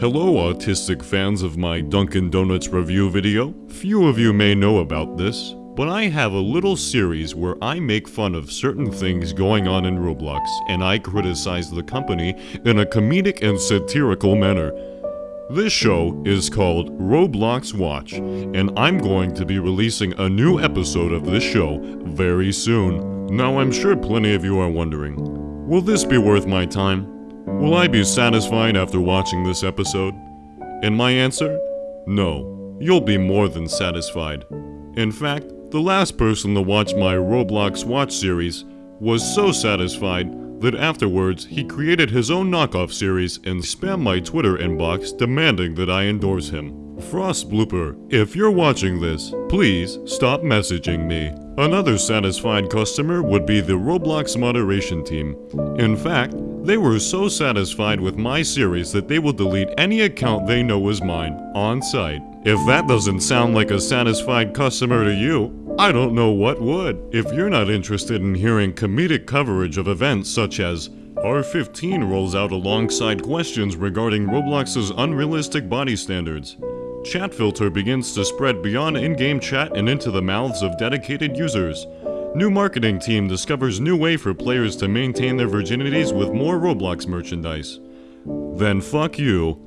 Hello, autistic fans of my Dunkin' Donuts review video. Few of you may know about this, but I have a little series where I make fun of certain things going on in Roblox, and I criticize the company in a comedic and satirical manner. This show is called Roblox Watch, and I'm going to be releasing a new episode of this show very soon. Now, I'm sure plenty of you are wondering, will this be worth my time? Will I be satisfied after watching this episode? And my answer? No. You'll be more than satisfied. In fact, the last person to watch my Roblox Watch series was so satisfied that afterwards he created his own knockoff series and spammed my Twitter inbox demanding that I endorse him. Frost Blooper, if you're watching this, please stop messaging me. Another satisfied customer would be the Roblox moderation team. In fact, they were so satisfied with my series that they will delete any account they know is mine, on sight. If that doesn't sound like a satisfied customer to you, I don't know what would. If you're not interested in hearing comedic coverage of events such as R15 rolls out alongside questions regarding Roblox's unrealistic body standards, Chat Filter begins to spread beyond in-game chat and into the mouths of dedicated users, New marketing team discovers new way for players to maintain their virginities with more Roblox merchandise. Then fuck you.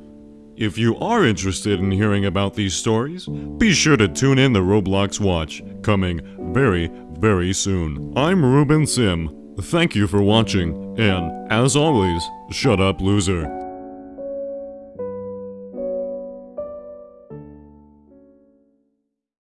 If you are interested in hearing about these stories, be sure to tune in the Roblox Watch, coming very, very soon. I'm Ruben Sim. Thank you for watching, and as always, shut up loser.